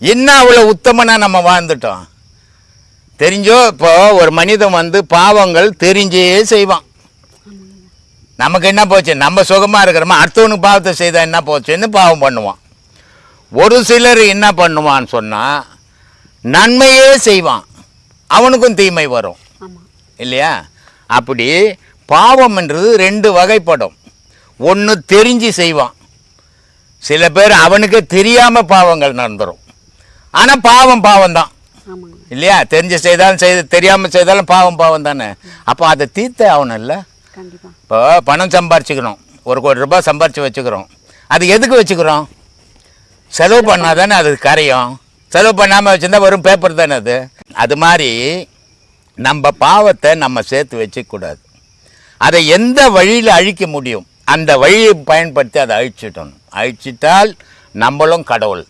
என்ன அவ்வளோ உத்தமனா நம்ம வாழ்ந்துட்டோம்? தெரிஞ்சோ இப்போ ஒரு மனிதன் வந்து பாவங்கள் தெரிஞ்சே செய்வான். நமக்கு என்ன போச்சு? நம்ம சுகமாக இருக்கிறோமா? அடுத்தவனுக்கு பாவத்தை செய்தால் என்ன போச்சுன்னு பாவம் பண்ணுவான். ஒரு சிலர் என்ன பண்ணுவான்னு சொன்னால் நன்மையே செய்வான். அவனுக்கும் தீமை வரும். இல்லையா? அப்படி பாவம்ன்றது ரெண்டு வகைப்படும். ஒன்று தெரிஞ்சு செய்வான். சில பேர் அவனுக்கே தெரியாமல் பாவங்கள் நடந்துரும். ஆனால் பாவம் பாவம் தான். இல்லையா? தெரிஞ்சு செய்தாலும் செய்து தெரியாமல் செய்தாலும் பாவம் பாவம் தானே. அப்போ அதை தீர்த்தே ஆகணும் இல்லை இப்போ பணம் சம்பாரிச்சுக்கணும் ஒரு கோடி ரூபாய் சம்பாரித்து வச்சுக்கிறோம். அது எதுக்கு வச்சுக்கிறோம்? செலவு பண்ணால் தானே அது கரையும். செலவு பண்ணாமல் வச்சுருந்தா வெறும் பேப்பர் தானே அது. அது மாதிரி நம்ம பாவத்தை நம்ம சேர்த்து வச்சுக்கூடாது அதை எந்த வழியில் அழிக்க முடியும்? அந்த வழியை பயன்படுத்தி அதை அழிச்சிட்டணும் அழிச்சிட்டால் நம்மளும் கடவுள்.